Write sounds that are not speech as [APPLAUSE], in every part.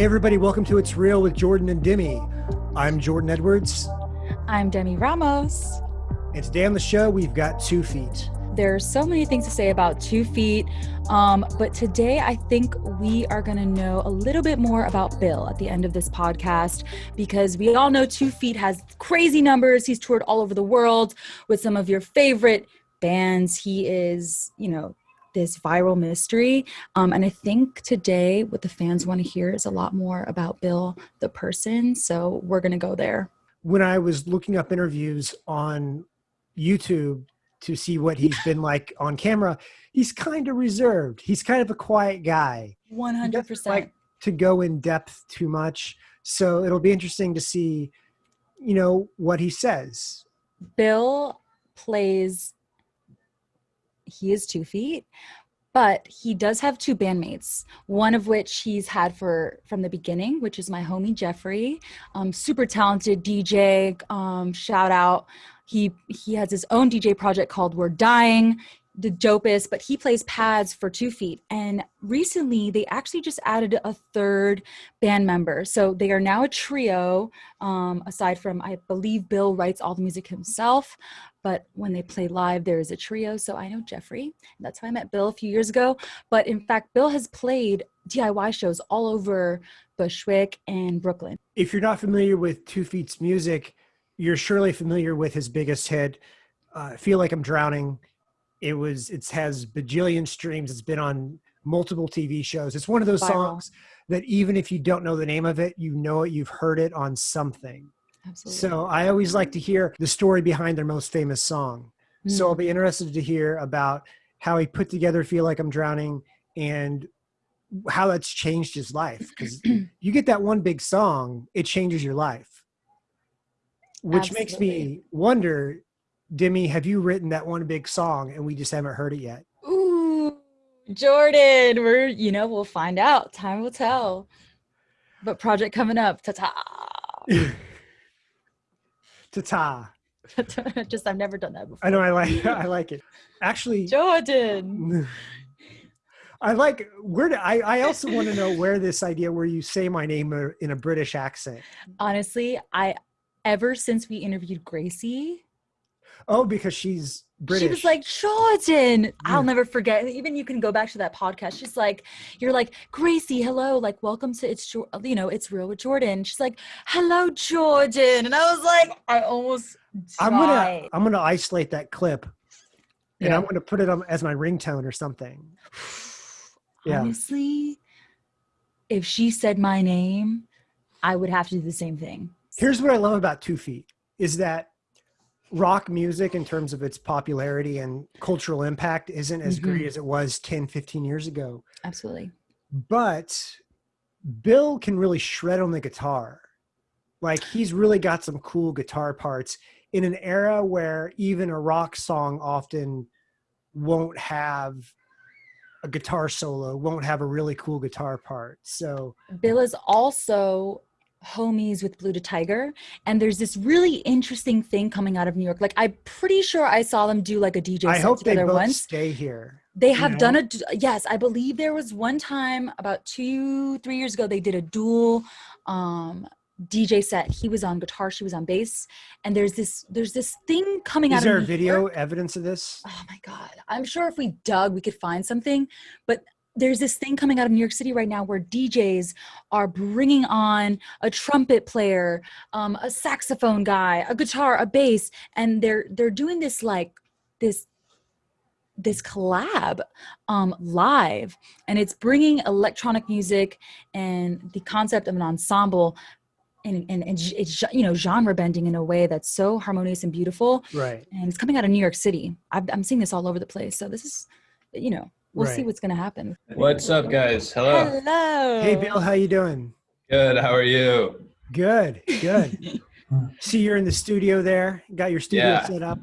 Hey, everybody, welcome to It's Real with Jordan and Demi. I'm Jordan Edwards. I'm Demi Ramos. And today on the show, we've got Two Feet. There's so many things to say about Two Feet, um, but today I think we are going to know a little bit more about Bill at the end of this podcast because we all know Two Feet has crazy numbers. He's toured all over the world with some of your favorite bands. He is, you know, this viral mystery. Um, and I think today what the fans want to hear is a lot more about Bill, the person. So we're going to go there. When I was looking up interviews on YouTube to see what he's been like on camera, he's kind of reserved. He's kind of a quiet guy. 100%. Like to go in depth too much. So it'll be interesting to see, you know, what he says. Bill plays he is two feet but he does have two bandmates one of which he's had for from the beginning which is my homie jeffrey um, super talented dj um, shout out. He he has his own dj project called we're dying the dopest, but he plays pads for two feet. And recently, they actually just added a third band member. So they are now a trio, um, aside from, I believe Bill writes all the music himself. But when they play live, there is a trio. So I know Jeffrey. That's how I met Bill a few years ago. But in fact, Bill has played DIY shows all over Bushwick and Brooklyn. If you're not familiar with Two Feet's music, you're surely familiar with his biggest hit, uh, Feel Like I'm Drowning it was it has bajillion streams. It's been on multiple TV shows. It's one of those Viral. songs that even if you don't know the name of it, you know it. You've heard it on something. Absolutely. So I always like to hear the story behind their most famous song. Mm. So I'll be interested to hear about how he put together "Feel Like I'm Drowning" and how that's changed his life. Because [CLEARS THROAT] you get that one big song, it changes your life, which Absolutely. makes me wonder Demi, have you written that one big song and we just haven't heard it yet? Ooh, Jordan, we're, you know, we'll find out. Time will tell. But project coming up, ta ta. ta ta. just, I've never done that before. I know, I like, [LAUGHS] I like it. Actually, Jordan. [LAUGHS] I like where I, I also want to know where this idea where you say my name in a British accent. Honestly, I ever since we interviewed Gracie, Oh, because she's British. She was like, Jordan. Yeah. I'll never forget. Even you can go back to that podcast. She's like, you're like, Gracie, hello. Like, welcome to it's, you know, it's real with Jordan. She's like, hello, Jordan. And I was like, I almost died. I'm going to, I'm going to isolate that clip and yeah. I'm going to put it on as my ringtone or something. [SIGHS] yeah. Honestly, if she said my name, I would have to do the same thing. Here's what I love about Two Feet is that rock music in terms of its popularity and cultural impact isn't as mm-hmm. great as it was 10 15 years ago. Absolutely. But bill can really shred on the guitar. Like he's really got some cool guitar parts in an era where even a rock song often won't have a guitar solo won't have a really cool guitar part. So bill is also homies with Blue to Tiger, and there's this really interesting thing coming out of New York. Like I'm pretty sure I saw them do like a DJ. I hope they both once. stay here. They have know? done a yes. I believe there was one time about two, three years ago they did a dual um, DJ set. He was on guitar, she was on bass, and there's this there's this thing coming Is out. Is there a video evidence of this? Oh my god! I'm sure if we dug, we could find something. But there's this thing coming out of New York City right now where DJs are bringing on a trumpet player, um, a saxophone guy, a guitar, a bass, and they're they're doing this like this this collab um, live, and it's bringing electronic music and the concept of an ensemble. And, and, and it's you know genre bending in a way that's so harmonious and beautiful. Right. And it's coming out of new york city. I i'm seeing this all over the place. So this is you know we'll right. see what's going to happen. What's up, guys? Hello. Hello. Hey, Bill. How you doing? Good. How are you? Good. Good. [LAUGHS] see, you're in the studio there. Got your studio yeah. set up.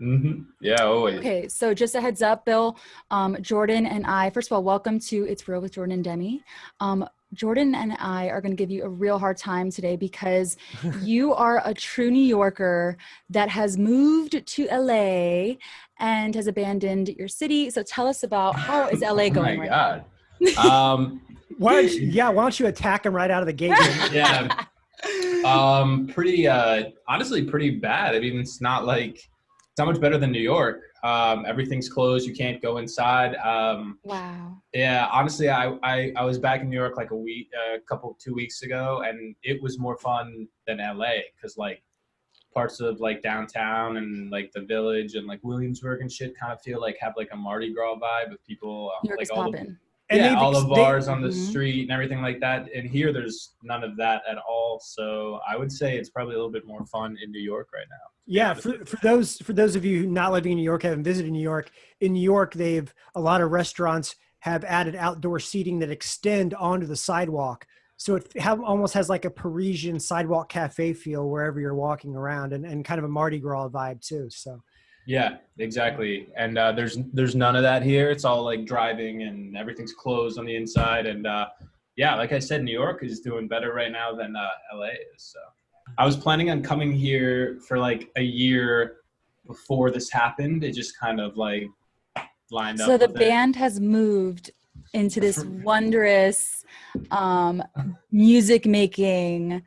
Mm-hmm. Yeah, always. Okay, so just a heads up, Bill, um, Jordan and I, first of all, welcome to It's Real with Jordan and Demi. Um, Jordan and I are going to give you a real hard time today because [LAUGHS] you are a true New Yorker that has moved to LA and has abandoned your city. So tell us about how [LAUGHS] is LA going? oh my right God. [LAUGHS] um, Why don't you, yeah, why don't you attack him right out of the gate? Yeah. Um, pretty, uh, honestly, pretty bad. I mean, it's not like, it's not much better than New York. Um, everything's closed. You can't go inside. Um, wow. yeah, honestly, I, I, I was back in New York like a week, a couple, two weeks ago, and it was more fun than LA because like parts of like downtown and like the village and like Williamsburg and shit kind of feel like have like a Mardi Gras vibe with people, um, like is all the, popping. And yeah, all the bars on the Mhm. street and everything like that. And here, there's none of that at all. So I would say it's probably a little bit more fun in New York right now. Yeah, for, for those for those of you not living in New York, haven't visited New York. In New York, they've a lot of restaurants have added outdoor seating that extend onto the sidewalk, so it have, almost has like a Parisian sidewalk cafe feel wherever you're walking around, and, and kind of a Mardi Gras vibe too. So Yeah, exactly. And uh, there's there's none of that here. It's all like driving and everything's closed on the inside. And uh, yeah, like I said, New York is doing better right now than uh, LA is. So I was planning on coming here for like a year before this happened. It just kind of like lined So up. So the with it. band has moved into this [LAUGHS] wondrous um, music making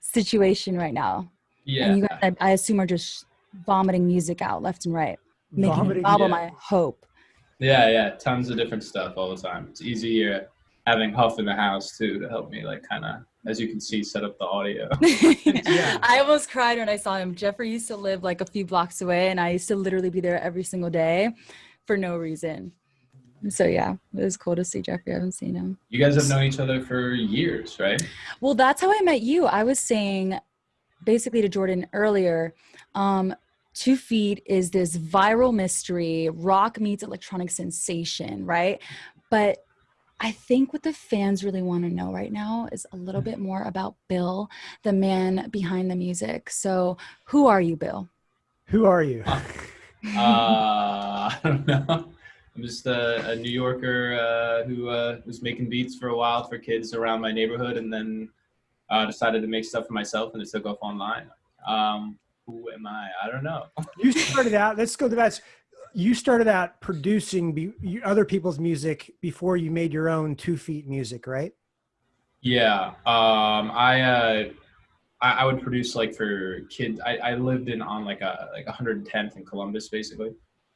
situation right now. Yeah. And you guys, I, I assume, are just vomiting music out left and right, making vomiting- an album, yeah. I hope. Yeah, yeah, tons of different stuff all the time. It's easy uh, having Huff in the house too to help me, like, kind of, as you can see, set up the audio. [LAUGHS] Yeah. I almost cried when I saw him. Jeffrey used to live like a few blocks away, and I used to literally be there every single day for no reason. So yeah, it was cool to see Jeffrey. I haven't seen him. You guys have known each other for years, right? Well, that's how I met you. I was saying basically to Jordan earlier, um, Two Feet is this viral mystery, rock meets electronic sensation, right? But I think what the fans really want to know right now is a little bit more about Bill, the man behind the music. So, who are you, Bill? who are you? Uh, [LAUGHS] I don't know. I'm just a, a New Yorker uh, who uh, was making beats for a while for kids around my neighborhood, and then uh, decided to make stuff for myself, and it took off online. Um, who am I? I don't know. You started out. Let's go to that. You started out producing other people's music before you made your own Two Feet music, right? Yeah, um, I, uh, I I would produce like for kids. I, I lived in on like a like 110th in Columbus, basically.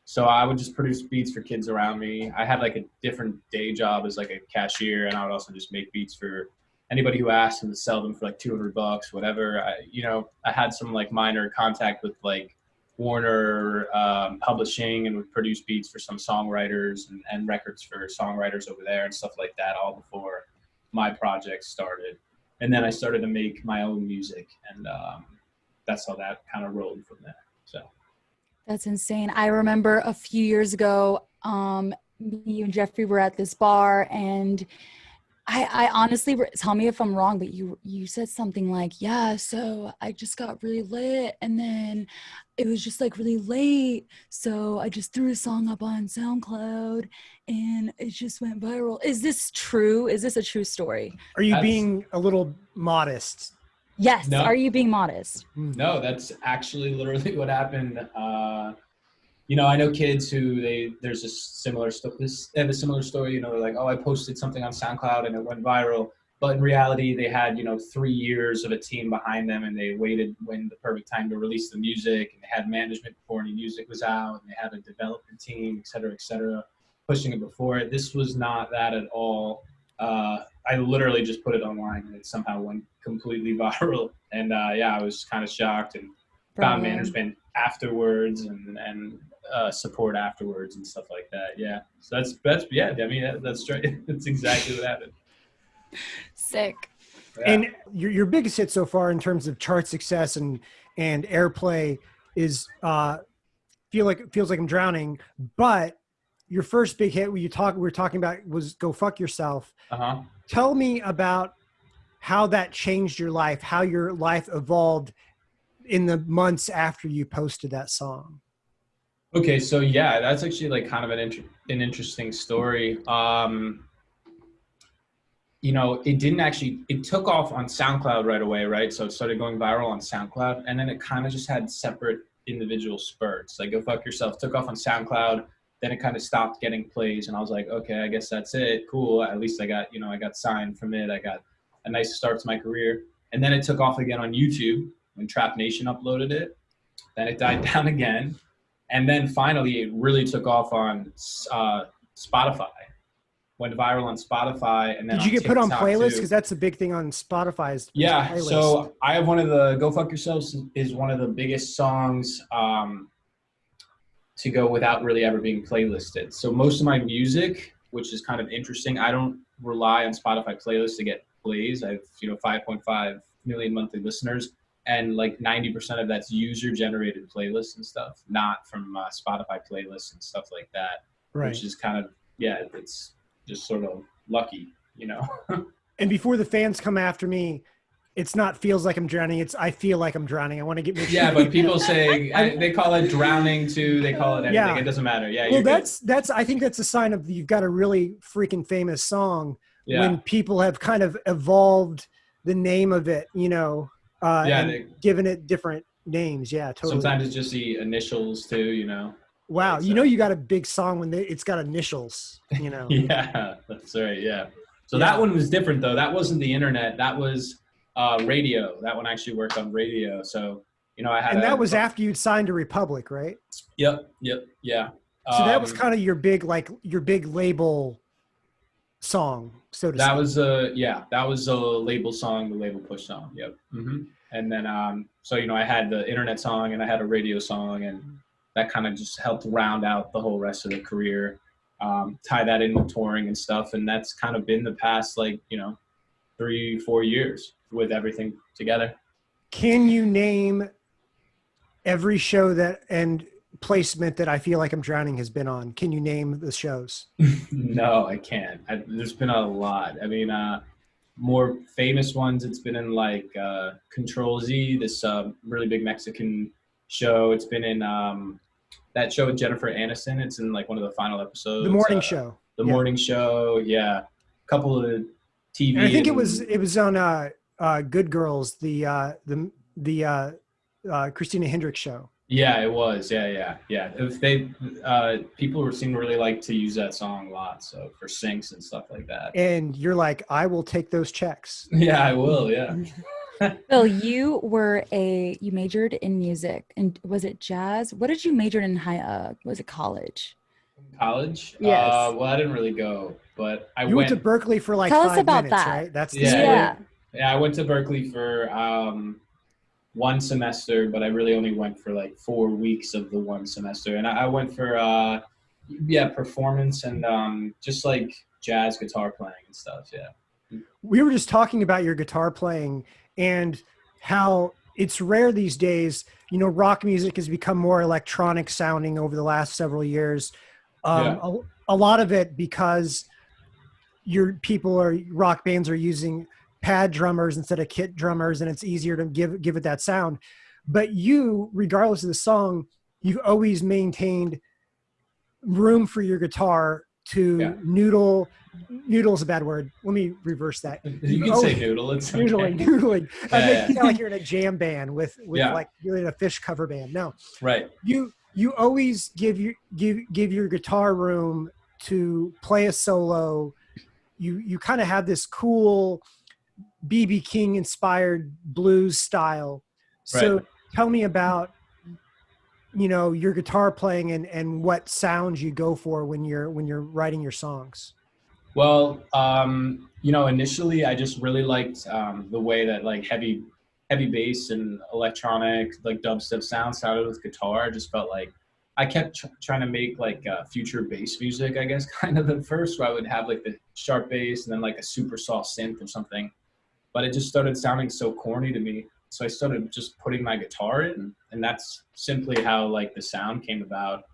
So I would just produce beats for kids around me. I had like a different day job as like a cashier, and I would also just make beats for anybody who asked and to sell them for like 200 bucks, whatever. I, you know, I had some like minor contact with like Warner um, Publishing and would produce beats for some songwriters and, and records for songwriters over there and stuff like that, all before my project started. And then I started to make my own music, and um, that's how that kind of rolled from there. So. That's insane. I remember a few years ago, um, me and Jeffrey were at this bar, and I, I honestly tell me if I'm wrong, but you you said something like, "Yeah, so I just got really lit, and then it was just like really late, so I just threw a song up on SoundCloud, and it just went viral." Is this true? Is this a true story? Are you That's- being a little modest? Yes. No. Are you being modest? No, that's actually literally [LAUGHS] what happened. Uh, you know, I know kids who they there's a similar story. They have a similar story. You know, they're like, oh, I posted something on SoundCloud and it went viral. But in reality, they had you know three years of a team behind them, and they waited when the perfect time to release the music, and they had management before any music was out, and they had a development team, et cetera, et cetera, pushing it before it. This was not that at all. Uh, I literally just put it online, and it somehow went completely [LAUGHS] viral. And uh, yeah, I was kind of shocked and found Bravo. management afterwards and and uh, support afterwards and stuff like that. Yeah, so that's that's yeah. I mean that, that's straight. [LAUGHS] That's exactly what happened. Sick. Yeah. And your your biggest hit so far in terms of chart success and and airplay is uh feel like feels like I'm drowning, but your first big hit you talk we were talking about was go fuck yourself. uh huh. Tell me about how that changed your life, how your life evolved in the months after you posted that song. Okay, so yeah, that's actually like kind of an inter- an interesting story. Um, you know, it didn't actually it took off on SoundCloud right away, right? So it started going viral on SoundCloud, and then it kind of just had separate individual spurts. Like "Go Fuck Yourself" took off on SoundCloud, then it kind of stopped getting plays, and I was like, okay, I guess that's it. Cool. At least I got you know I got signed from it. I got a nice start to my career, and then it took off again on YouTube when Trap Nation uploaded it. Then it died [LAUGHS] down again, and then finally it really took off on uh, Spotify. Went viral on Spotify, and then Did you get put on playlists? Because that's a big thing on Spotify. Is Yeah, so I have one of the "Go Fuck Yourselves" is one of the biggest songs um, to go without really ever being playlisted. So most of my music, which is kind of interesting, I don't rely on Spotify playlists to get plays. I have you know 5.5 million monthly listeners, and like 90% of that's user-generated playlists and stuff, not from uh, Spotify playlists and stuff like that. right. Which is kind of yeah, it's just sort of lucky, you know. [LAUGHS] and before the fans come after me, it's not feels like I'm drowning. It's I feel like I'm drowning. I want to get make [LAUGHS] Yeah, but people [LAUGHS] say I, they call it drowning too. They call it anything. Yeah. It doesn't matter. Yeah, well, you're good. that's that's. I think that's a sign of you've got a really freaking famous song yeah, when people have kind of evolved the name of it. You know, uh, yeah. and They, given it different names. Yeah, totally. sometimes it's just the initials too. You know. wow, you uh, know, you got a big song when they, it's got initials. You know. [LAUGHS] Yeah, that's right. Yeah. So Yeah. that one was different though. That wasn't the internet. That was uh, radio. That one actually worked on radio. So you know, I had. and a- that was after you'd signed to Republic, right? Yep. Yep. Yeah. So that was Um, kind of your big, like your big label song, so to That speak. was a yeah. That was a label song, the label push song. Yep. hmm And then um, so you know, I had the internet song and I had a radio song, and that kind of just helped round out the whole rest of the career. Um, tie that in with touring and stuff, and that's kind of been the past like you know, three four years with everything together. Can you name every show that and placement that I feel like I'm drowning has been on? Can you name the shows? [LAUGHS] no, I can't. I, there's been a lot. I mean, uh, more famous ones. It's been in like uh, Control Z, this uh, really big Mexican show. It's been in um, that show with Jennifer Aniston. It's in like one of the final episodes. The morning uh, show. The yeah. morning show. Yeah, a couple of TV. And I think it was it was on uh, uh, Good Girls, the uh, the the uh, uh, Christina Hendricks show. Yeah, it was. Yeah, yeah, yeah. If they uh, people were seem to really like to use that song a lot, so for syncs and stuff like that. And you're like, I will take those checks. [LAUGHS] Yeah, I will. Yeah. [LAUGHS] Bill, you were a you majored in music and was it jazz? What did you major in high uh was it college? college. Yes. Uh, well, I didn't really go, but I You went. went to Berklee for like Tell us five about minutes, that. right? That's the Yeah. story. Yeah. yeah, I went to Berklee for um, one semester, but I really only went for like four weeks of the one semester, and I, I went for uh, yeah, performance and um, just like jazz guitar playing and stuff. Yeah. we were just talking about your guitar playing and how it's rare these days you know rock music has become more electronic sounding over the last several years um, Yeah. a, a lot of it because your people are rock bands are using pad drummers instead of kit drummers and it's easier to give give it that sound but you regardless of the song you've always maintained room for your guitar to Yeah. noodle noodle's a bad word let me reverse that [LAUGHS] You can Oh, say noodle. It's okay. noodling noodling [LAUGHS] I yeah. you sound like you're in a jam band with with Yeah. like you're in a phish cover band no Right. you you always give your give give your guitar room to play a solo you you kind of have this cool bb king inspired blues style so Right. tell me about you know your guitar playing and and what sounds you go for when you're when you're writing your songs Well, um, you know, initially I just really liked um, the way that like heavy, heavy bass and electronic like dubstep sound sounded with guitar. I just felt like I kept tr- trying to make like uh, future bass music, I guess, [LAUGHS] kind of at first, where I would have like the sharp bass and then like a super soft synth or something. But it just started sounding so corny to me. So I started just putting my guitar in, and that's simply how like the sound came about.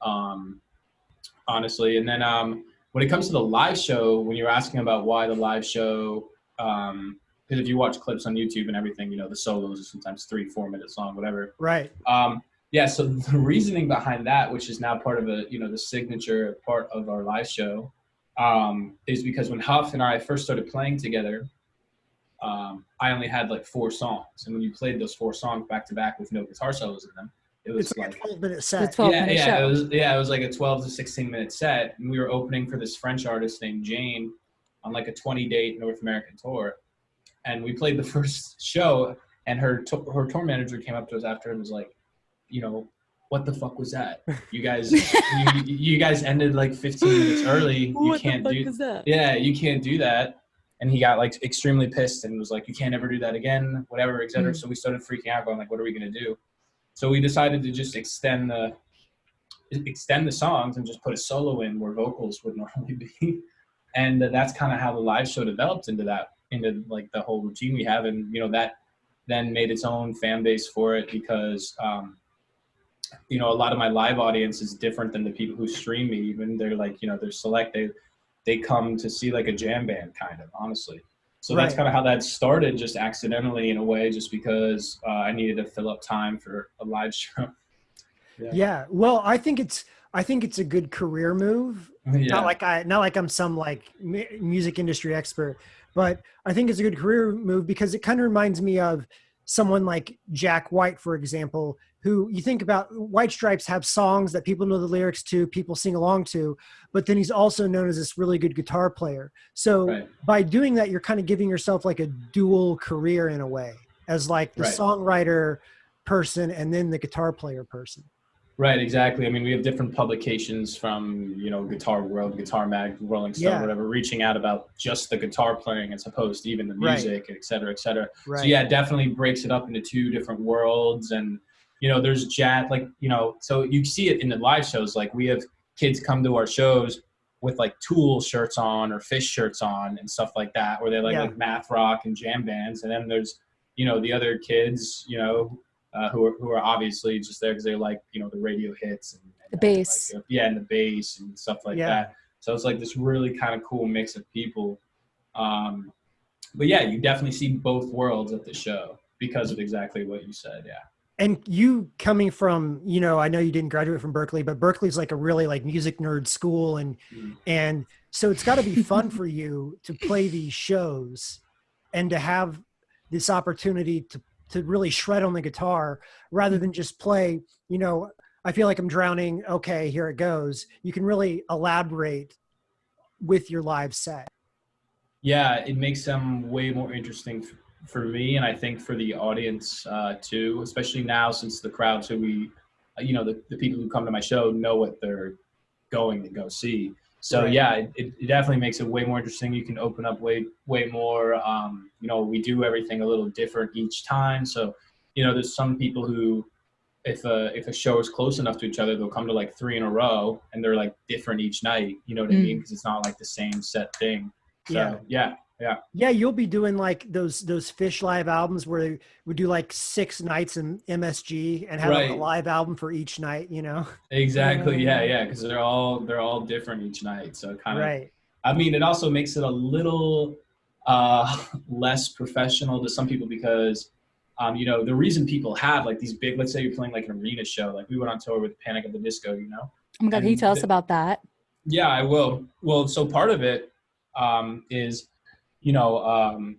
Um, honestly, and then um, when it comes to the live show, when you're asking about why the live show, um, because if you watch clips on YouTube and everything, you know the solos are sometimes three, four minutes long, whatever. right Um, yeah, so the reasoning behind that, which is now part of a you know the signature part of our live show, um, is because when Huff and I first started playing together, um, I only had like four songs, and when you played those four songs back to back with no guitar solos in them, It was It's like, like a 12 minute The set. 12 yeah, minute yeah, show. it was yeah, it was like a 12 to 16 minute set, and we were opening for this French artist named Jain on like a 20 date North American tour, and we played the [LAUGHS] first show, and her to- her tour manager came up to us after and was like, you know, what the fuck was that? You guys, [LAUGHS] you, you guys ended like 15 minutes early. You can't do that? yeah, you can't do that. And he got like extremely pissed and was like, you can't ever do that again, whatever, et cetera. Mm. So we started freaking out, going like, what are we gonna do? So we decided to just extend the extend the songs and just put a solo in where vocals would [LAUGHS] normally be. And that's kind of how the live show developed into that, into like the whole routine we have. And you know that then made its own fan base for it because um, you know a lot of my live audience is different than the people who stream me. Even they're like you know they're select they they come to see like a jam band kind of honestly. So that's kind of how that started, just accidentally in a way, just because uh, I needed to fill up time for a live [LAUGHS] show. Yeah. Well, I think it's I think it's a good career move. yeah. Not like I not like I'm some like music industry expert, but I think it's a good career move because it kind of reminds me of someone like Jack White, for example, who you think about White Stripes have songs that people know the lyrics to, people sing along to, but then he's also known as this really good guitar player. So Right. by doing that, you're kind of giving yourself like a dual career in a way, as like the Right. songwriter person and then the guitar player person. Right, exactly. I mean, we have different publications from, you know, Guitar World, Guitar Mag, Rolling Stone, Yeah. whatever, reaching out about just the guitar playing as opposed to even the Right. music, et cetera, et cetera. Right. So yeah, it definitely breaks it up into two different worlds. And, you know, there's jazz, like, you know, so you see it in the live shows. Like we have kids come to our shows with like Tool shirts on or Phish shirts on and stuff like that, where they like, Yeah. like math rock and jam bands. And then there's, you know, the other kids, you know, uh, who are who are obviously just there because they like you know the radio hits and, and The bass. like, uh, yeah, and the bass and stuff like Yeah. that. So it's like this really kind of cool mix of people. Um, but yeah, you definitely see both worlds at the show because of exactly what you said. Yeah. and you coming from you know i know you didn't graduate from berklee but berklee's like a really like music nerd school and Mhm. and so it's got to be fun for you to play these shows and to have this opportunity to to really shred on the guitar rather than just play you know i feel like i'm drowning okay here it goes you can really elaborate with your live set Yeah, it makes them way more interesting for me, and I think for the audience uh, too. Especially now, since the crowds who we, you know, the, the people who come to my show know what they're going to go see. So Right. yeah, it, it definitely makes it way more interesting. You can open up way way more. Um, you know, we do everything a little different each time. So you know, there's some people who. If a, if a show is close enough to each other, they'll come to like three in a row, and they're like different each night. You know what I Mm. mean? Because it's not like the same set thing. So Yeah. yeah, yeah Yeah, you'll be doing like those those phish live albums where they would do like six nights in msg and have like, a live album for each night you know [LAUGHS] exactly. Yeah, Yeah. yeah, because they're all they're all different each night. So kind of. right I mean, it also makes it a little uh, [LAUGHS] less professional to some people because, um, you know, the reason people have like these big, let's say you're playing like an arena show, like we went on tour with Panic at the Disco, you know. Oh my God, can you And tell us about that? Yeah, I will. Well, so part of it um, is, you know, um,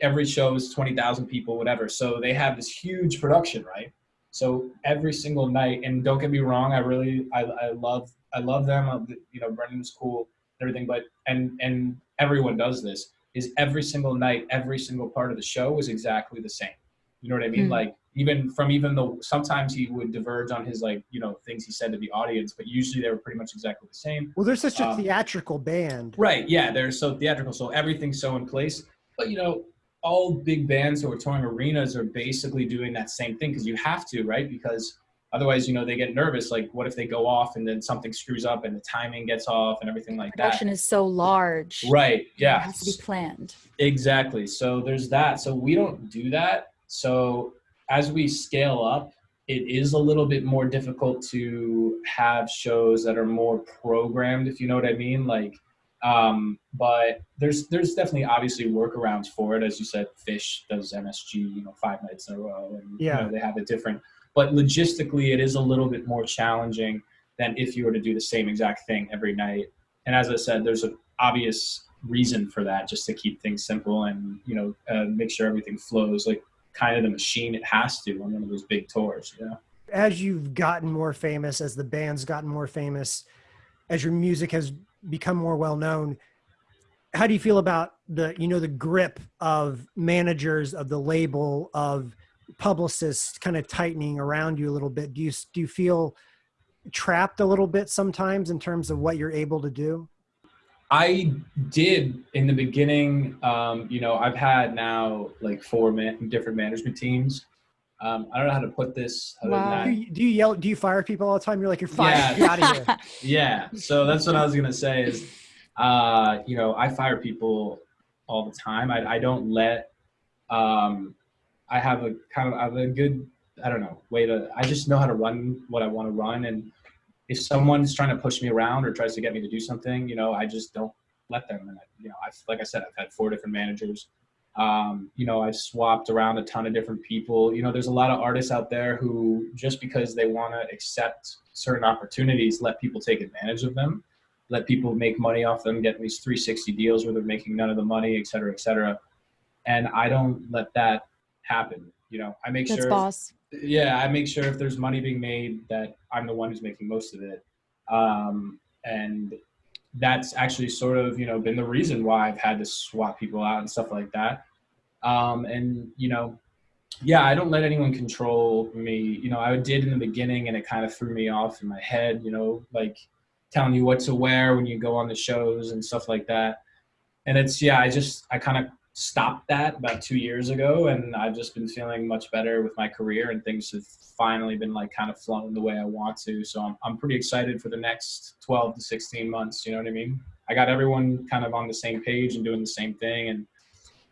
every show is 20,000 people, whatever. So they have this huge production, right? So every single night, and don't get me wrong, I really, I, I love, I love them. You know, Brendon's cool and everything, but, and, and everyone does this is every single night, every single part of the show is exactly the same. You know what I mean? Hmm. Like even from even though sometimes he would diverge on his like, you know, things he said to the audience, but usually they were pretty much exactly the same. well they're such a Um, theatrical band Right. Yeah. They're so theatrical. So everything's so in place. But, you know, all big bands who are touring arenas are basically doing that same thing because you have to, right? Because otherwise, you know, they get nervous. Like, what if they go off and then something screws up and the timing gets off and everything like that? Production is so large. Right. It Yeah. has to be planned. Exactly. So there's that. So we don't do that. So as we scale up, it is a little bit more difficult to have shows that are more programmed, if you know what I mean. Like, um, but there's there's definitely obviously workarounds for it. As you said, Phish does MSG, you know, five nights in a row, and Yeah. you know, they have it different. But logistically, it is a little bit more challenging than if you were to do the same exact thing every night. And as I said, there's an obvious reason for that, just to keep things simple and you know uh, make sure everything flows like kind of the machine it has to on one of those big tours. Yeah. As you've gotten more famous, as the band's gotten more famous, as your music has become more well known, how do you feel about the you know the grip of managers of the label of publicists kind of tightening around you a little bit? Do you do you feel trapped a little bit sometimes in terms of what you're able to do? I did in the beginning. Um, you know, I've had now like four man- different management teams. Um, I don't know how to put this. other than Wow. that. Do you, do you yell? Do you fire people all the time? You're like you're fired. Yeah. Get out of here. [LAUGHS] Yeah. So that's what I was gonna say is, uh, you know, I fire people all the time. I, I don't let. Um, I have a kind of I have a good I don't know way to. I just know how to run what I want to run, and if someone's trying to push me around or tries to get me to do something, you know, I just don't let them. And I, you know, I like I said, I've had four different managers. Um, you know, I've swapped around a ton of different people. You know, there's a lot of artists out there who just because they want to accept certain opportunities, let people take advantage of them, let people make money off them, get these 360 deals where they're making none of the money, et cetera, et cetera. And I don't let that happen. You know, I make That's sure boss. Yeah i make sure if there's money being made that i'm the one who's making most of it. Um, and that's actually sort of you know been the reason why i've had to swap people out and stuff like that. Um, and you know yeah i don't let anyone control me. You know i did in the beginning and it kind of threw me off in my head you know like telling you what to wear when you go on the shows and stuff like that. And it's yeah i just i kind of stopped that about two years ago and i've just been feeling much better with my career and things have finally been like kind of flowing the way i want to. So i'm, I'm pretty excited for the next 12 to 16 months you know what i mean? I got everyone kind of on the same page and doing the same thing and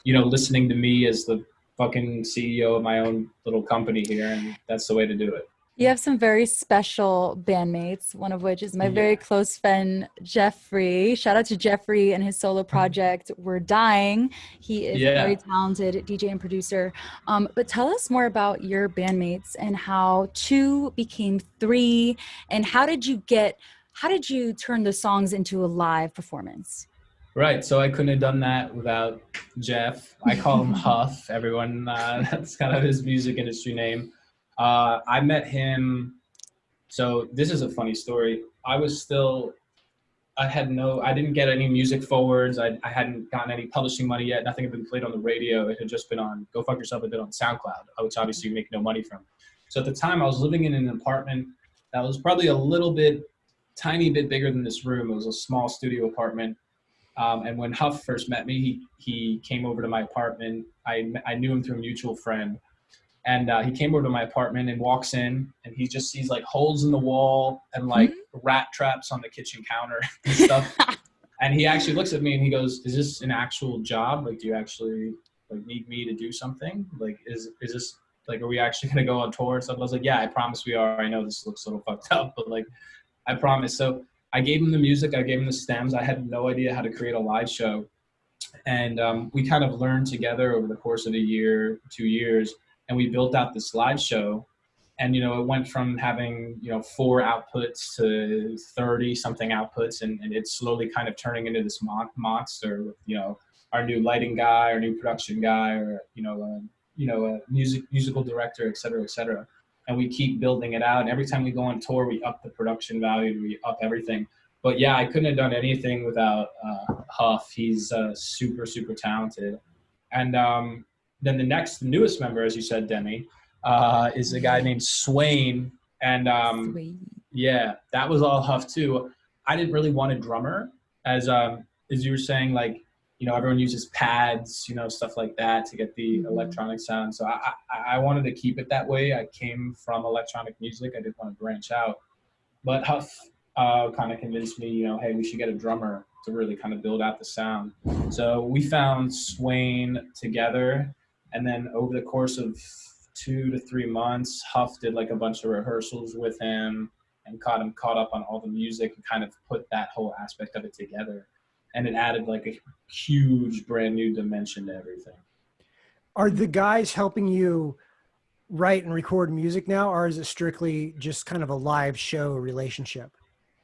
you know listening to me as the fucking ceo of my own little company here and that's the way to do it You have some very special bandmates, one of which is my Yeah. very close friend, Jeffrey. Shout out to Jeffrey and his solo project, We're Dying. He is a very talented DJ and producer. Um, but tell us more about your bandmates and how two became three, and how did you get, how did you turn the songs into a live performance? Right. So I couldn't have done that without Jeff. I call him [LAUGHS] Huff. Everyone, uh, [LAUGHS] that's kind of his music industry name. Uh, I met him. So this is a funny story. I was still, I had no, I didn't get any music forwards. I, I hadn't gotten any publishing money yet. Nothing had been played on the radio. It had just been on Go Fuck Yourself, had been on SoundCloud, which obviously you make no money from. So at the time, I was living in an apartment that was probably a little bit, tiny bit bigger than this room. It was a small studio apartment. Um, and when Huff first met me, he, he came over to my apartment. I, I knew him through a mutual friend. And uh, he came over to my apartment and walks in, and he just sees like holes in the wall and like rat traps on the kitchen counter [LAUGHS] and stuff. [LAUGHS] and he actually looks at me and he goes, "Is this an actual job? Like, do you actually like need me to do something? Like, is is this like, are we actually gonna go on tour and stuff?" I was like, "Yeah, I promise we are. I know this looks a little fucked up, but like, I promise." So I gave him the music, I gave him the stems. I had no idea how to create a live show, and um, we kind of learned together over the course of a year, two years, and we built out this live show. And you know, it went from having you know four outputs to thirty something outputs, and, and it's slowly kind of turning into this mon- monster. With you know, our new lighting guy, our new production guy, or you know, uh, you know, a music musical director, et cetera, et cetera. And we keep building it out. And every time we go on tour, we up the production value, we up everything but yeah, I couldn't have done anything without uh, Huff. He's uh, super, super talented. And um, then the next, the newest member, as you said, Demi, uh, is a guy named Swain. And um, Sweet. yeah, that was all Huff too. I didn't really want a drummer, as um, as you were saying, like you know, everyone uses pads, you know, stuff like that to get the Mhm. electronic sound. So I, I, I wanted to keep it that way. I came from electronic music. I didn't want to branch out. But Huff uh, kind of convinced me, you know, hey, we should get a drummer to really kind of build out the sound. So we found Swain together, and then over the course of two to three months, Huff did like a bunch of rehearsals with him and caught him caught up on all the music and kind of put that whole aspect of it together. And it added like a huge brand new dimension to everything. Are the guys helping you write and record music now, or is it strictly just kind of a live show relationship?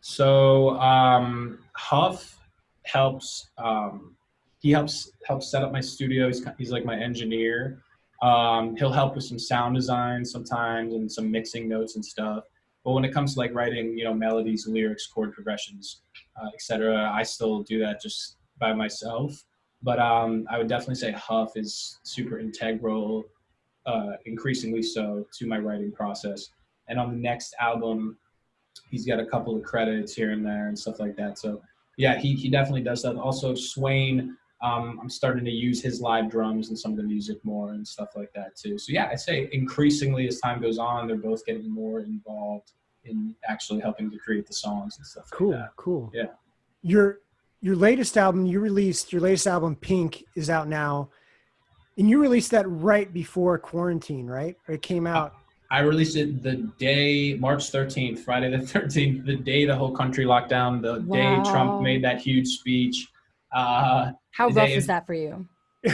So um, Huff helps. Um, he helps helps set up my studio. He's, he's like my engineer. Um, he'll help with some sound design sometimes and some mixing notes and stuff. But when it comes to like writing, you know, melodies, lyrics, chord progressions, uh, etc., I still do that just by myself. But um, I would definitely say Huff is super integral, uh, increasingly so, to my writing process. And on the next album, he's got a couple of credits here and there and stuff like that. So yeah, he, he definitely does that. Also, Swain, um, I'm starting to use his live drums and some of the music more and stuff like that too. So yeah, I'd say increasingly as time goes on, they're both getting more involved in actually helping to create the songs and stuff Cool, like that. cool. Yeah. Your your latest album you released, your latest album Pink is out now. And you released that right before quarantine, right? Or it came out. I released it the day March 13th, Friday the 13th, the day the whole country locked down, the day Trump made that huge speech. Uh, How rough day- is that for you?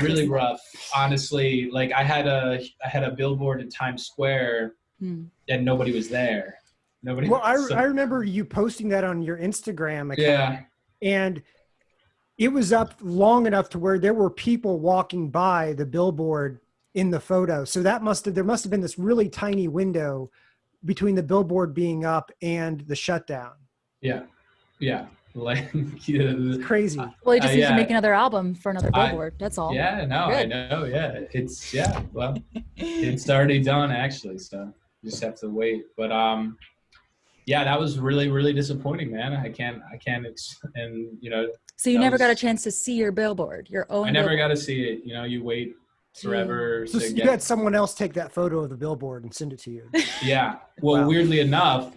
really [LAUGHS] rough, honestly. Like I had a I had a billboard in Times Square Hmm. and nobody was there. Nobody. Well, I, so- I remember you posting that on your Instagram account. yeah, and it was up long enough to where there were people walking by the billboard in the photo so that must have there must have been this really tiny window between the billboard being up and the shutdown yeah, yeah. [LAUGHS] Like it's crazy Well, he just Uh, needs to make another album for another I- billboard. That's all. yeah. No, I know. Yeah, it's yeah. Well, it's already done actually, so you just have to wait. But um, yeah, that was really really disappointing, man. I can't I can't ex- and you know So you That never got a chance to see your billboard, your own. I never billboard. got to see it. You know, you wait forever so to you get had someone else take that photo of the billboard and send it to you Yeah. Well, Wow. weirdly enough,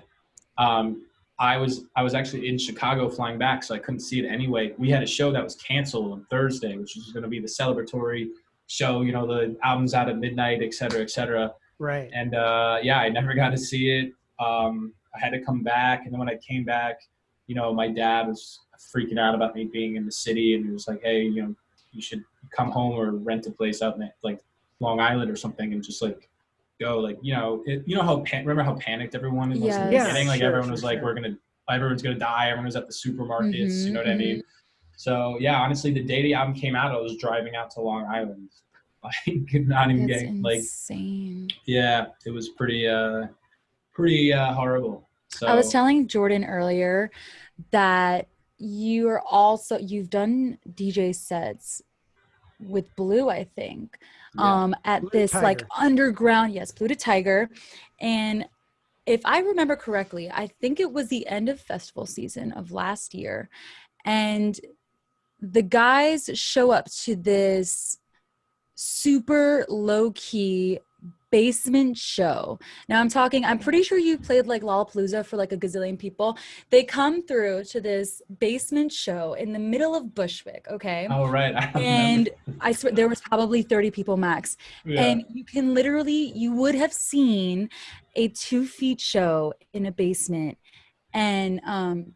um, I was I was actually in Chicago flying back, so I couldn't see it anyway. We had a show that was canceled on Thursday, which was going to be the celebratory show. You know, the album's out at midnight, et cetera, et cetera. right And uh, yeah, I never [LAUGHS] got to see it. Um, I had to come back, and then when I came back, you know, my dad was freaking out about me being in the city, and he was like, "Hey, you know, you should come home or rent a place out in like Long Island or something, and just like go, like you know, it, you know how pan- remember how panicked everyone was in the Yes. Yeah, beginning, like sure, everyone sure, was like, sure. we're gonna, everyone's gonna die, everyone was at the supermarkets, you know what I Mhm, mean? So yeah, honestly, the day the album came out, I was driving out to Long Island, [LAUGHS] like not even That's getting like insane. yeah, it was pretty uh pretty uh horrible. So I was telling Jordan earlier that you are also you've done DJ sets with Blu, I think, yeah. um, at this like underground, yes, Blu DeTiger, and if I remember correctly, I think it was the end of festival season of last year, and the guys show up to this super low key basement show. Now I'm talking, I'm pretty sure you played like Lollapalooza for like a gazillion people. They come through to this basement show in the middle of Bushwick, okay? oh right. [LAUGHS] I. And I swear there was probably 30 people max. yeah. And you can literally, you would have seen a two feet show in a basement and um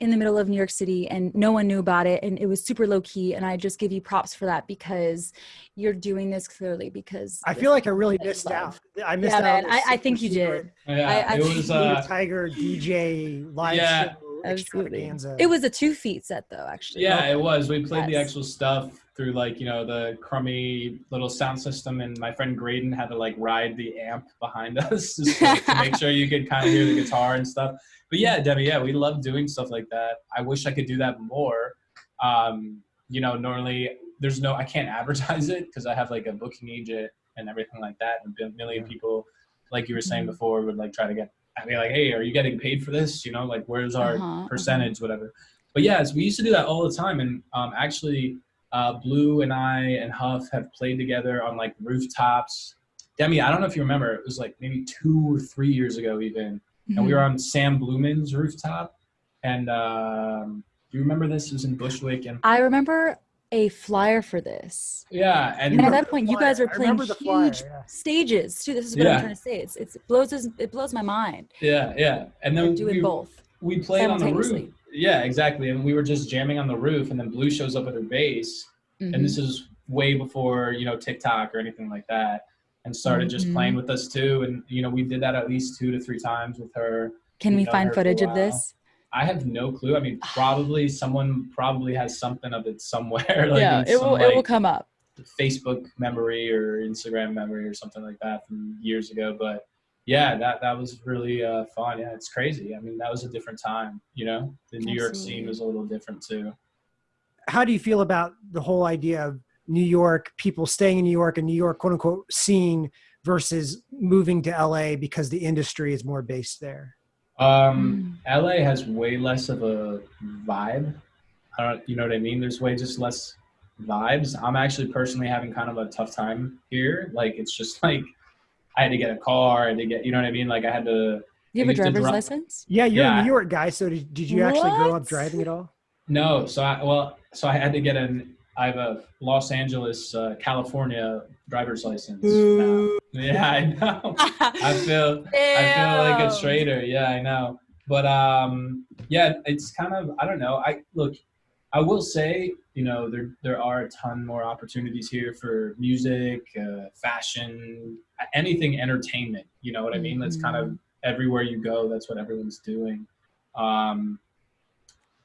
in the middle of New York City and no one knew about it and it was super low key and I just give you props for that because you're doing this clearly because i feel like i really what you missed love. out i missed Yeah, out man, I, I think you did. secret yeah, I- I it was Blu uh tiger dj live Yeah. show Absolutely. It was a two feet set though, actually. Yeah, it was. We played the actual stuff through like, you know, the crummy little sound system and my friend Graydon had to like ride the amp behind [LAUGHS] us just like, to make sure you could kind of hear the guitar and stuff. But yeah, Debbie, yeah, we love doing stuff like that. I wish I could do that more. Um, you know, normally there's no I can't advertise it because I have like a booking agent and everything like that. And a million people, like you were saying Mhm. before, would like try to get I'd be like, hey, are you getting paid for this? You know, like where's our Uh-huh, uh-huh. percentage, whatever. But yes, we used to do that all the time. And um, actually, uh, Blu and I and Huff have played together on like rooftops. Demi, I don't know if you remember, it was like maybe two or three years ago, even. And we were Mhm. on Sam Blumen's rooftop. And um, do you remember this? It was in Bushwick. And I remember a flyer for this. yeah, and And at that point, you guys were playing remember the flyer, huge yeah. stages too. This is what Yeah. I'm trying to say. It's, it's it blows it blows my mind. yeah, yeah. And They're then doing we, both. we played on the roof. Yeah, exactly. And we were just jamming on the roof, and then Blu shows up with her bass. Mhm. and this is way before you know TikTok or anything like that, and started just playing Mhm. with us too. And you know, we did that at least two to three times with her. Can we've we find her for a footage of this? I have no clue. I mean, probably [SIGHS] someone probably has something of it somewhere. [LAUGHS] like yeah, it some, will it will come up. Facebook memory or Instagram memory or something like that from years ago. But yeah, that that was really uh, fun. Yeah, it's crazy. I mean, that was a different time. You know, the New York scene Absolutely. was a little different too. How do you feel about the whole idea of New York, people staying in New York and New York quote unquote scene versus moving to LA because the industry is more based there? Um, LA has way less of a vibe. I don't, you know what I mean? There's way just less vibes. I'm actually personally having kind of a tough time here. Like it's just [LAUGHS] like I had to get a car, I had to get, you know what I mean? Like I had to. You have I a driver's dri- license? Yeah, you're Yeah. a New York guy, so did, did you actually grow up driving at all? No, so I well, so I had to get an. I have a Los Angeles, uh, California driver's license. now. Yeah, I know. I feel I feel like a Ew. traitor. Yeah, I know. But um, yeah, it's kind of I don't know. I look, I will say, you know, there there are a ton more opportunities here for music, uh, fashion, anything entertainment. You know what I mean? That's kind of everywhere you go. That's what everyone's doing. Um,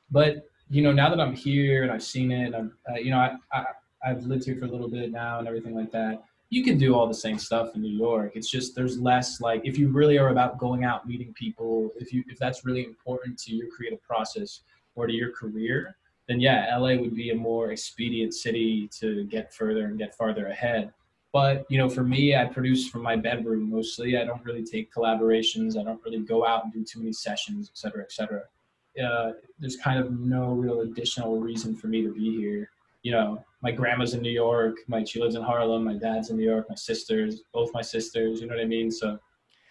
but you know, now that I'm here and I've seen it, and I'm, uh, you know, I, I I've lived here for a little bit now and everything like that you can do all the same stuff in New York. It's just there's less like if you really are about going out meeting people, if you if that's really important to your creative process or to your career, then yeah, LA would be a more expedient city to get further and get farther ahead. But you know, for me, I produce from my bedroom mostly. I don't really take collaborations. I don't really go out and do too many sessions, et cetera, et cetera. Uh, there's kind of no real additional reason for me to be here you know, my grandma's in New York, my she lives in Harlem, my dad's in New York, my sisters, both my sisters, you know what I mean? So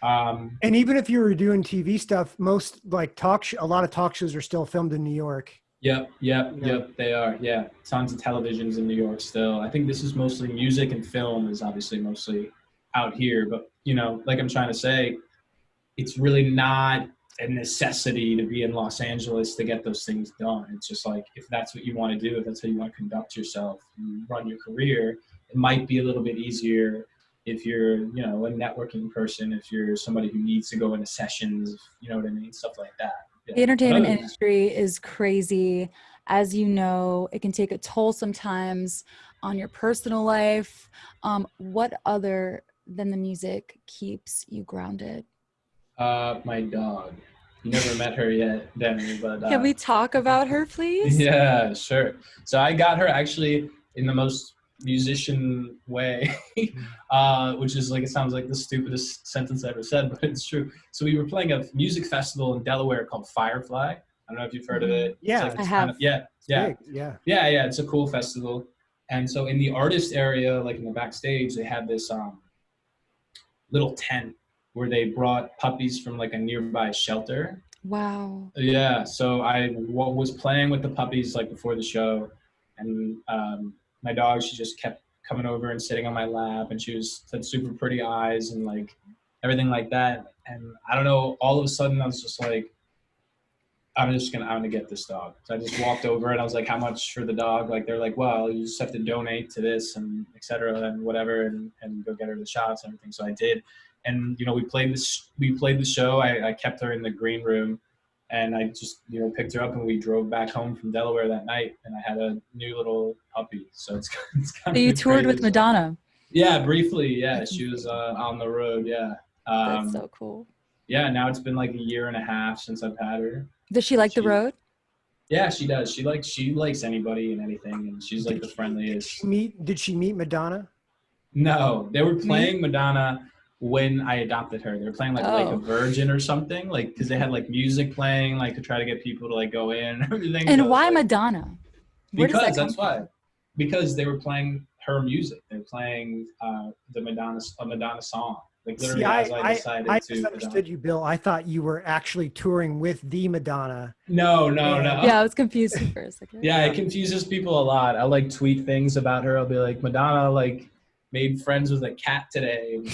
um And even if you were doing TV stuff, most like talk, a lot of talk shows are still filmed in New York. Yep, yep, Yeah. yep, they are. Yeah. Tons of televisions in New York still. I think this is mostly music and film is obviously mostly out here, but you know, like I'm trying to say, it's really not a necessity to be in Los Angeles to get those things done. It's just like if that's what you want to do, if that's how you want to conduct yourself, and run your career, it might be a little bit easier if you're, you know, a networking person, if you're somebody who needs to go into sessions, you know what I mean, stuff like that. The entertainment other- industry is crazy. As you know, it can take a toll sometimes on your personal life. Um, what other than the music keeps you grounded? Uh, my dog. You never met her yet, Demi, but uh, Can we talk about her, please? [LAUGHS] Yeah, sure. So I got her actually in the most musician way, [LAUGHS] uh, which is like it sounds like the stupidest sentence I ever said, but it's true. So we were playing a music festival in Delaware called Firefly. I don't know if you've heard of it. It's Yeah. like I have. Kind of, yeah, yeah, big, yeah. yeah, yeah. It's a cool festival. And so in the artist area, like in the backstage, they had this um, little tent where they brought puppies from like a nearby shelter Wow. yeah, so I w- was playing with the puppies like before the show, and um, my dog she just kept coming over and sitting on my lap, and she was had super pretty eyes and like everything like that. And I don't know, all of a sudden I was just like, I'm just gonna I'm gonna get this dog. So I just walked over and I was like, how much for the dog? Like they're like, well, you just have to donate to this and etc. and whatever, and and go get her the shots and everything. So I did and you know we played this we played the show I, I kept her in the green room and i just you know picked her up and we drove back home from delaware that night and i had a new little puppy so it's, [LAUGHS] it's kind So of you the toured with Madonna. yeah briefly yeah she was uh, on the road yeah um, That's so cool. yeah now it's been like a year and a half since i've had her Does she like the road? yeah she does she likes she likes anybody and anything and she's like the friendliest She Meet? Did she meet Madonna? No, they were playing Madonna when I adopted her. They were playing like like Oh. a Virgin or something, like because they had like music playing, like to try to get people to like go in [LAUGHS] and everything. And it's why like- Madonna? Where Because that come that's why. Because they were playing her music. They were playing uh, the Madonna a Madonna song. Like literally, See, I, as I, I, decided I to. misunderstood you, Bill. I thought you were actually touring with the Madonna. No, no, no. Yeah, I was confused for a second. Yeah, it confuses people a lot. I like tweet things about her. I'll be like, Madonna like made friends with a cat today. [LAUGHS]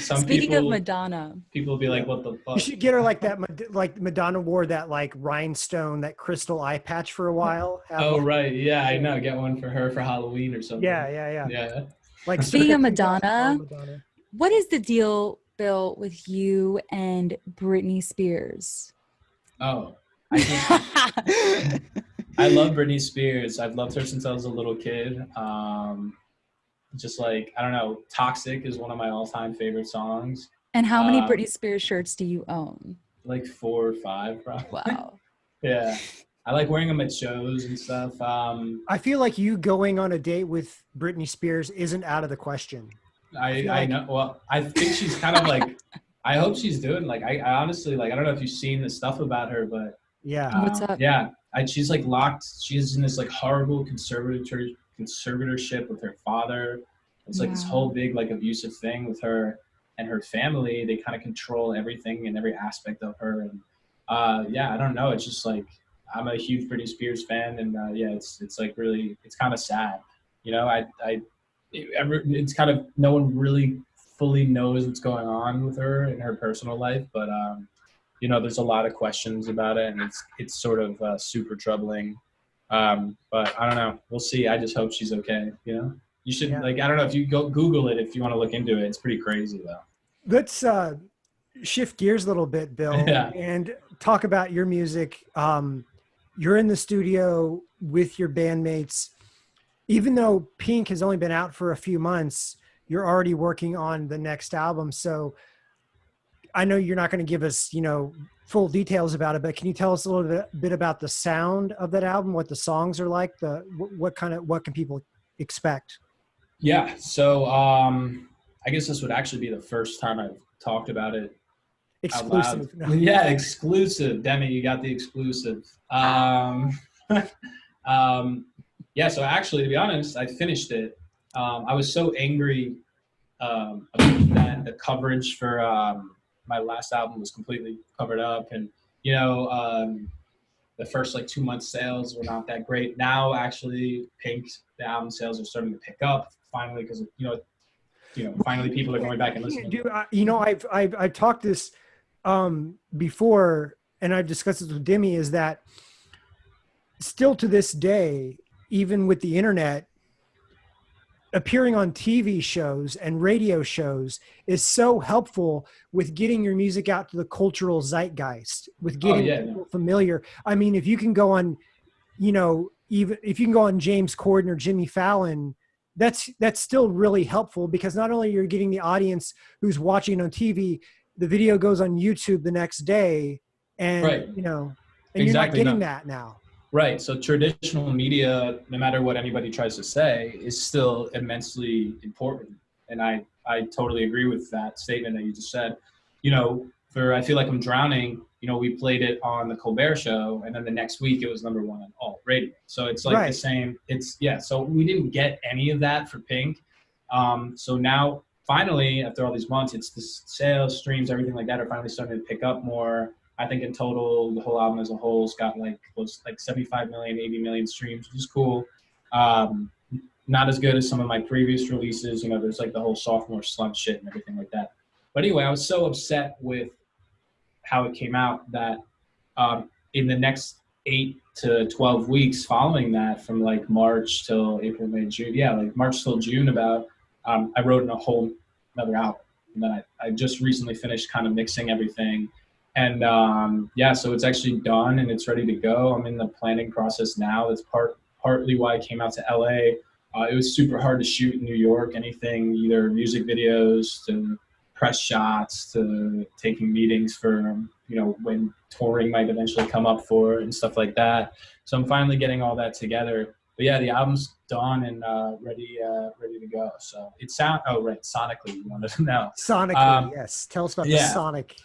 Some Speaking people, of Madonna, people will be like, what the fuck? You should get her like that. Like Madonna wore that like rhinestone, that crystal eye patch for a while. Have Oh one- right, yeah, I know. Get one for her for Halloween or something. Yeah, yeah, yeah. yeah. Like Speaking of [LAUGHS] Madonna. Madonna, Madonna. what is the deal, Bill, with you and Britney Spears? Oh, I [LAUGHS] I love Britney Spears. I've loved her since I was a little kid. Um, just like I don't know, "Toxic" is one of my all-time favorite songs. And how many Um, Britney Spears shirts do you own? Like four or five, probably. Wow. [LAUGHS] yeah, I like wearing them at shows and stuff. Um, I feel like you going on a date with Britney Spears isn't out of the question. I I like- know. Well, I think she's kind of like. I hope she's doing like I, I honestly like I don't know if you've seen the stuff about her, but Yeah. What's Um, up? Yeah, I, she's like locked. She's in this like horrible conservator conservatorship with her father. It's like this whole big like abusive thing with her and her family. They kind of control everything and every aspect of her. And uh, yeah, I don't know. It's just like I'm a huge Britney Spears fan, and uh, yeah, it's it's like really it's kind of sad. You know, I I it, it's kind of no one really fully knows what's going on with her in her personal life, but um, you know, there's a lot of questions about it, and it's it's sort of uh, super troubling. Um, but I don't know. We'll see. I just hope she's okay. You know, you should Yeah. like I don't know if you go Google it if you want to look into it. It's pretty crazy though. Let's uh, shift gears a little bit, Bill, [LAUGHS] Yeah. and talk about your music. Um, you're in the studio with your bandmates. Even though Pink has only been out for a few months, you're already working on the next album. So I know you're not going to give us, you know, full details about it, but can you tell us a little bit, bit about the sound of that album, what the songs are like, the what, kind of what can people expect? Yeah. So um, I guess this would actually be the first time I've talked about it. Exclusive. No. [LAUGHS] Yeah, exclusive. Demi, you got the exclusive. Um, [LAUGHS] um, yeah, so actually, to be honest, I finished it. Um, I was so angry um, about that the coverage for um, my last album was completely covered up, and you know, um, the first like two months sales were not that great. Now, actually, Pink the album sales are starting to pick up finally because you know, you know, finally people are going back and listening. Do, I- you know, I've, I've, I've talked this um, before and I've discussed this with Demi is that still to this day, even with the internet, appearing on TV shows and radio shows is so helpful with getting your music out to the cultural zeitgeist, with oh, getting yeah, people familiar. I mean, if you can go on, you know, even if you can go on James Corden or Jimmy Fallon, that's that's still really helpful because not only you're getting the audience who's watching on TV, the video goes on YouTube the next day, and Right. you know, and Exactly, you're not getting no. that now. Right. So traditional media, no matter what anybody tries to say, is still immensely important. And I, I totally agree with that statement that you just said. You know, for I feel like I'm drowning, you know, we played it on the Colbert show and then the next week it was number one on alt radio. So it's like Right. the same it's yeah, so we didn't get any of that for Pink. Um, so now finally after all these months it's the sales, streams, everything like that are finally starting to pick up more. I think in total, the whole album as a whole's got like close like 75 million, 80 million streams, which is cool. Um, not as good as some of my previous releases. You know, there's like the whole sophomore slump shit and everything like that. But anyway, I was so upset with how it came out that um, in the next eight to 12 weeks following that, from like March till April, May, June, yeah, like March till June, about um, I wrote in a whole another album. And then I, I just recently finished kind of mixing everything and um, yeah, so it's actually done and it's ready to go. I'm in the planning process now. That's part partly why I came out to LA. Uh, it was super hard to shoot in New York. Anything, either music videos to press shots to taking meetings for you know when touring might eventually come up for and stuff like that. So I'm finally getting all that together. But yeah, the album's done and uh, ready uh, ready to go. So it sound oh right sonically you wanted to know. Sonically, Um, yes. Tell us about the. Sonic.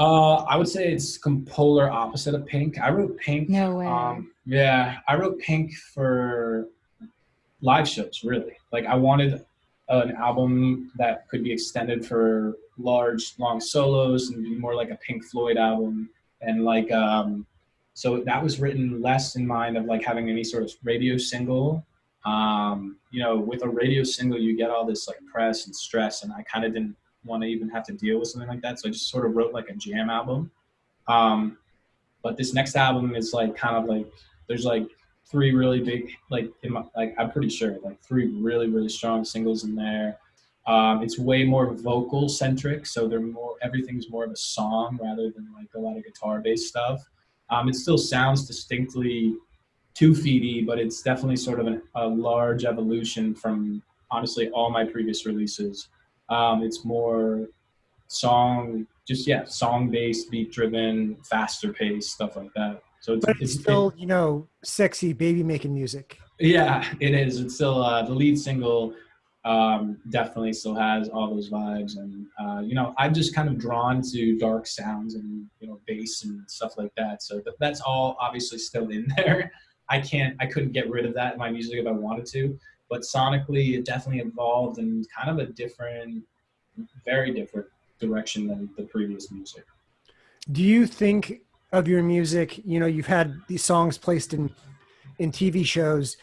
Uh, I would say it's polar opposite of Pink. I wrote Pink. No way. Um, yeah, I wrote Pink for live shows. Really, like I wanted an album that could be extended for large, long solos and be more like a Pink Floyd album. And like, um, so that was written less in mind of like having any sort of radio single. Um, you know, with a radio single, you get all this like press and stress, and I kind of didn't want to even have to deal with something like that. So I just sort of wrote like a jam album. Um, but this next album is like kind of like there's like three really big like my, like I'm pretty sure like three really really strong singles in there. Um, it's way more vocal centric, so they're more everything's more of a song rather than like a lot of guitar based stuff. Um, it still sounds distinctly two feety, but it's definitely sort of an, a large evolution from honestly all my previous releases. Um, it's more song, just yeah, song based, beat driven, faster paced stuff like that. So it's, it's it's still, you know, sexy baby making music. yeah, it is. It's still uh, the lead single. Um, definitely still has all those vibes, and uh, you know, I'm just kind of drawn to dark sounds and you know, bass and stuff like that. So th- that's all obviously still in [LAUGHS] there. I can't, I couldn't get rid of that in my music if I wanted to, but sonically, it definitely evolved in kind of a different, very different direction than the previous music. Do you think of your music, you know, you've had these songs placed in in TV shows.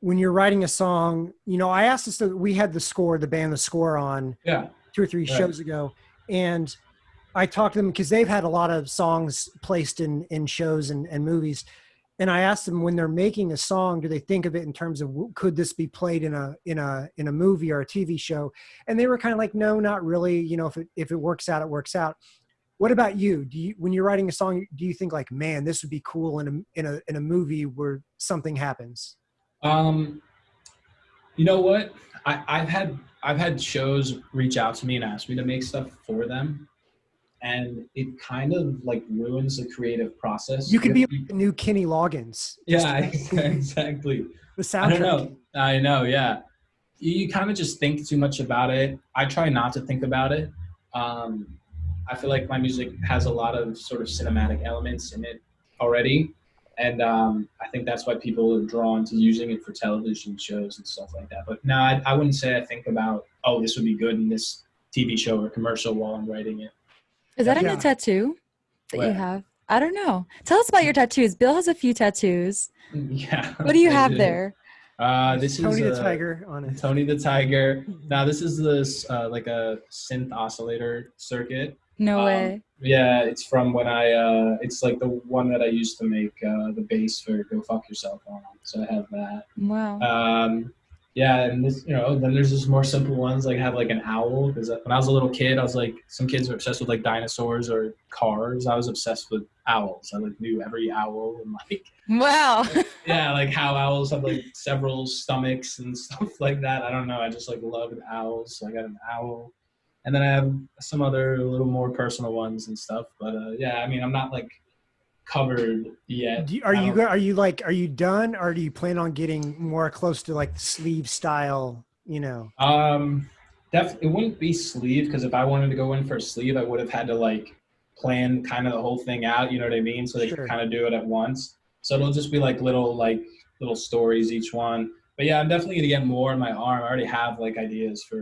When you're writing a song, you know, I asked this we had the score, the band the score on Yeah, two or three Right. shows ago and i talked to them because they've had a lot of songs placed in in shows and, and movies and i asked them when they're making a song do they think of it in terms of could this be played in a in a in a movie or a tv show? And they were kind of like no not really. You know if it if it works out it works out. What about you? Do you when you're writing a song do you think like man this would be cool in a in a in a movie where something happens Um, you know what? I, I've had I've had shows reach out to me and ask me to make stuff for them, and it kind of like ruins the creative process. you could be like the new kenny loggins yeah, [LAUGHS] exactly. the soundtrack. I know. I know. Yeah, you, you kind of just think too much about it. I try not to think about it. Um, I feel like my music has a lot of sort of cinematic elements in it already, and um, I think that's why people are drawn to using it for television shows and stuff like that. But no, I, I wouldn't say I think about oh this would be good in this TV show or commercial while I'm writing it. Is that a new tattoo that you have? I don't know. Tell us about your tattoos. Bill has a few tattoos. [LAUGHS] Yeah. What do you I have do. there? Uh, this tony is the uh, tiger on it Tony the Tiger. Now this is this uh, like a synth oscillator circuit. No Um, way. Yeah, it's from when I. Uh, it's like the one that I used to make uh, the bass for "Go Fuck Yourself" on. So I have that. Wow. Um, yeah, and this, you know, then there's just more simple ones like have like an owl because when I was a little kid, I was like, some kids are obsessed with like dinosaurs or cars. I was obsessed with owls. I like knew every owl and like [LAUGHS] wow. [LAUGHS] yeah, like how owls have like several stomachs and [LAUGHS] stuff like that. I don't know. I just like loved owls. So I got an owl. And then I have some other little more personal ones and stuff. But uh, yeah, I mean, I'm not like covered yet. Do you, are you don't- are you like are you done or do you plan on getting more close to like sleeve style? You know, Um, def- it wouldn't be sleeve because if I wanted to go in for a sleeve, I would have had to like plan kind of the whole thing out. You know what I mean? So they Sure. could kind of do it at once. So it'll just be like little like little stories each one. But yeah, I'm definitely gonna get more in my arm. I already have like ideas for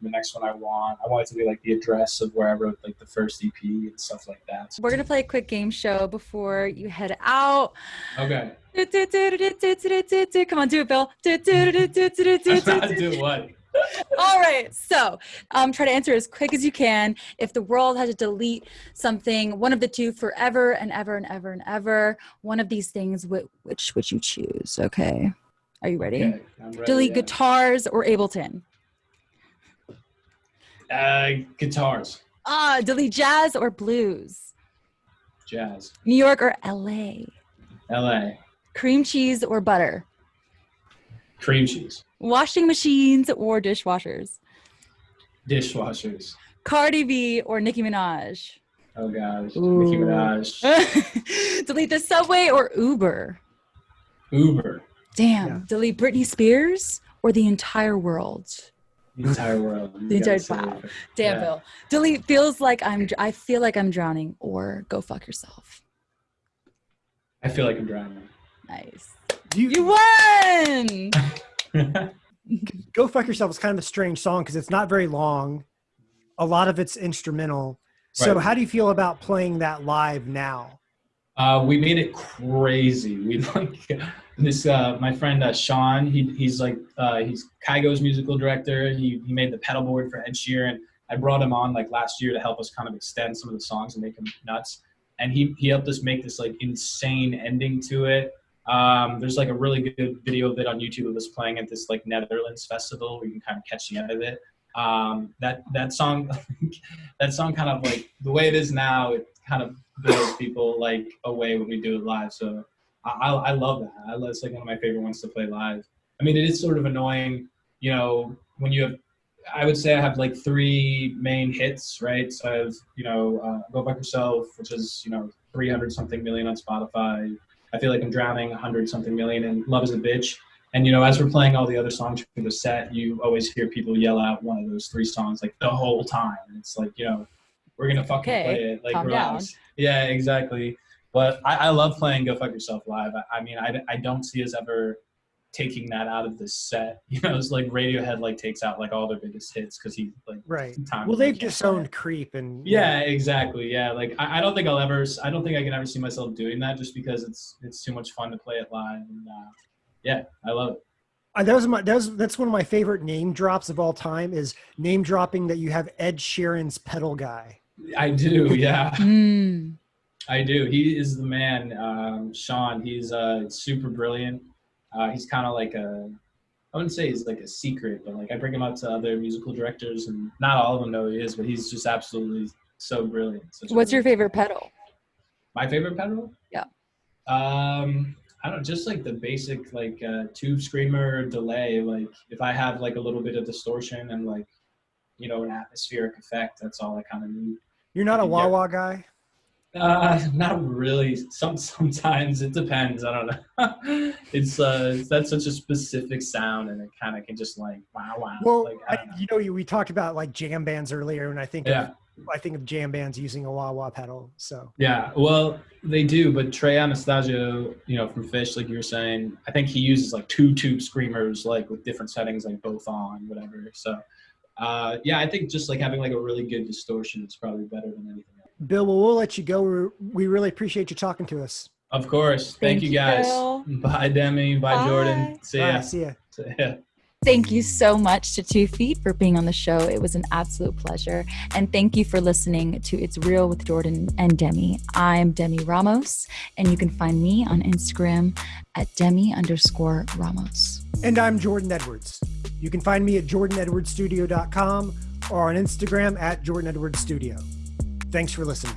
the next one I want. I want it to be like the address of where I wrote like the first EP and stuff like that. So- We're going to play a quick game show before you head out. okay. Come on, do it, Bill. Doing what? All right. So, um, try to answer as quick as you can. If the world had to delete something, one of the two, forever and ever and ever and ever, one of these things, wh- which would you choose? Okay. Are you ready? Okay, ready, Delete yeah. guitars or Ableton? Uh, guitars, Ah, delete jazz or blues? jazz, New York or LA? L.A., Cream cheese or butter? cream cheese, Washing machines or dishwashers? dishwashers. Cardi B or Nicki Minaj? Oh gosh, Ooh. Nicki Minaj, [LAUGHS] delete the subway or Uber? Uber, Damn. Yeah. Delete Britney Spears or the entire world? the entire world. [LAUGHS] You The entire- wow. Damn, Yeah. Bill. Delete feels like I'm. I feel like I'm drowning or go fuck yourself. I feel like I'm drowning. Nice. you, You won. [LAUGHS] go fuck yourself is kind of a strange song because it's not very long. A lot of it's instrumental. So Right. how do you feel about playing that live now? Uh, we made it crazy. We [LAUGHS] like this. Uh, my friend uh, Sean. He, he's like uh, he's Kygo's musical director. He he made the pedal board for Ed Sheeran. I brought him on like last year to help us kind of extend some of the songs and make them nuts. And he he helped us make this like insane ending to it. Um, there's like a really good video of it on YouTube of us playing at this like Netherlands festival where you can kind of catch the end of it. Um, that that song, [LAUGHS] that song kind of like the way it is now, it kind of blows people like away when we do it live. So I, I, love that. I love, it's like one of my favorite ones to play live. I mean, it is sort of annoying, you know, when you have, I would say I have like three main hits, right? So I have, you know, uh, Go Fuck Yourself, which is, you know, 300 something million on Spotify. I feel like I'm drowning 100 something million and Love is a Bitch. And, you know, as we're playing all the other songs for the set, you always hear people yell out one of those three songs like the whole time. It's like, you know, we're going to fucking Okay, play it. Like, calm relax. Yeah, exactly. But I, I love playing Go Fuck Yourself live. I, I mean, I, I don't see us ever taking that out of the set. [LAUGHS] You know, it's like Radiohead like takes out like all their biggest hits because he like Right. time Well, they they've disowned. Creep and Yeah, exactly. Yeah, like I, I don't think I'll ever. I don't think I can ever see myself doing that just because it's it's too much fun to play it live. And uh, yeah, I love it. Uh, that was my that was that's one of my favorite name drops of all time is name dropping that you have Ed Sheeran's pedal guy. I do. Yeah, Mm. I do. He is the man. Um, Sean. He's uh, super brilliant. Uh, he's kind of like a. I wouldn't say he's like a secret, but like I bring him up to other musical directors, and not all of them know who he is, but he's just absolutely so brilliant. What's your favorite pedal? My favorite pedal? Yeah. Um, I don't just like the basic like uh, tube screamer delay. Like if I have like a little bit of distortion and like you know an atmospheric effect, that's all I kind of need. You're not a wah guy. Uh, not really. Some sometimes it depends. I don't know. [LAUGHS] it's uh, that's such a specific sound, and it kind of can just like wow, wow. Well, like, I know. you know, you- we talked about like jam bands earlier, and I think Yeah. of, I think of jam bands using a wah wah pedal. So Yeah, well, they do, but Trey Anastasio, you know, from Phish, like you were saying, I think he uses like two tube screamers, like with different settings, like both on, whatever. So, uh, yeah, I think just like having like a really good distortion is probably better than anything else. Bill, well, we'll let you go. We're, we really appreciate you talking to us. Of course. Thank, Thank you you, guys. Bill. Bye, Demi. Bye, Bye. Jordan. See ya. right, see ya. See ya. Thank you so much to Two Feet for being on the show. It was an absolute pleasure. And thank you for listening to It's Real with Jordan and Demi. I'm Demi Ramos, and you can find me on Instagram at Demi underscore Ramos. And I'm Jordan Edwards. You can find me at jordanedwardsstudio.com or on Instagram at Jordan Edwards Studio. Thanks for listening.